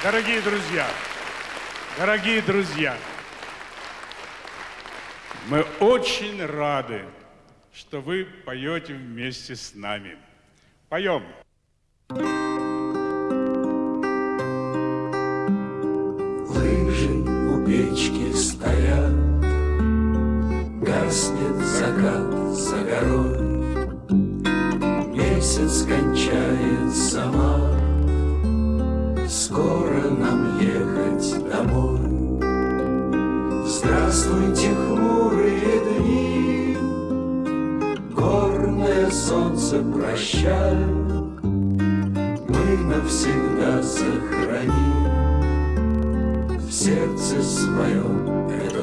Дорогие друзья, дорогие друзья, мы очень рады, что вы поете вместе с нами. Поем. Лыжи у печки стоят, Гаснет закат за горой, Месяц кончает сама, Скоро нам ехать домой. Здравствуйте, хмурые дни, Горное солнце прощай, Мы навсегда сохраним В сердце своем этот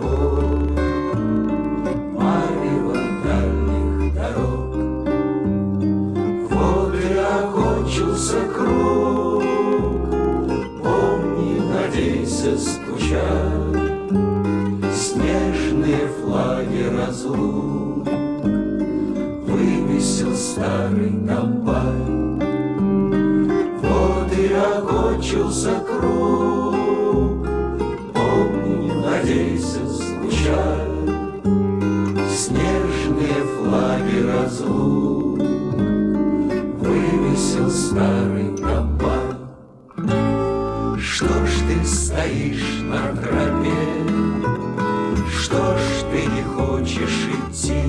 тобой Марево круг, Помни, надейся, скучай, Снежные флаги разлук. Вывесил старый комбай. Вот и окончился круг, скучай, Снежные флаги разлук Вывесил старый комбай. Что ж ты стоишь на тропе? Что ж ты не хочешь идти?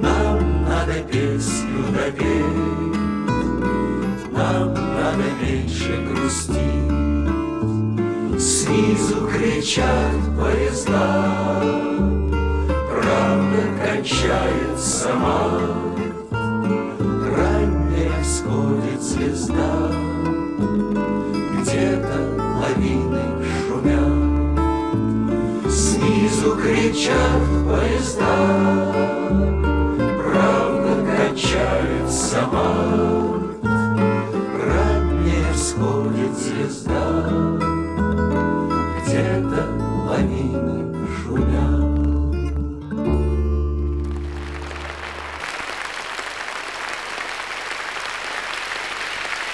Нам надо песню допеть, Нам надо меньше грустить. Снизу кричат поезда, Правда кончается март, Ранняя всходит звезда, Где-то лавины шумят, Снизу кричат поезда, Правда кончается март, Ранняя всходит звезда, где-то лавины шумят.